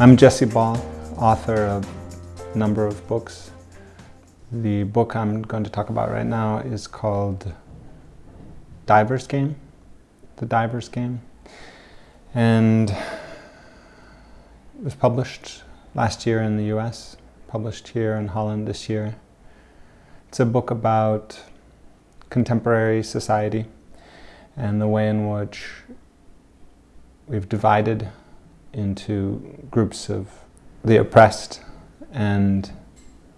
I'm Jesse Ball, author of a number of books. The book I'm going to talk about right now is called Diver's Game, The Diver's Game. And it was published last year in the US, published here in Holland this year. It's a book about contemporary society and the way in which we've divided into groups of the oppressed and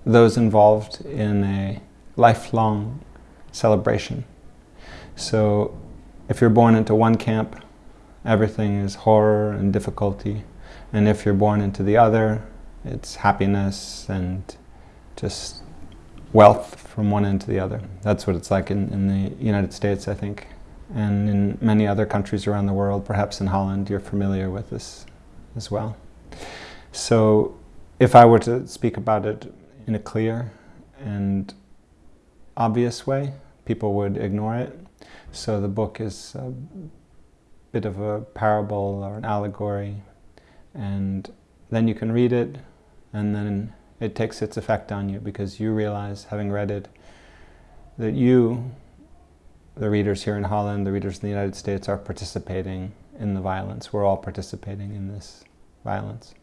those involved in a lifelong celebration. So if you're born into one camp, everything is horror and difficulty. And if you're born into the other, it's happiness and just wealth from one end to the other. That's what it's like in, in the United States, I think. And in many other countries around the world, perhaps in Holland, you're familiar with this as well. So if I were to speak about it in a clear and obvious way, people would ignore it. So the book is a bit of a parable or an allegory and then you can read it and then it takes its effect on you because you realize, having read it, that you, the readers here in Holland, the readers in the United States are participating in the violence. We're all participating in this violence.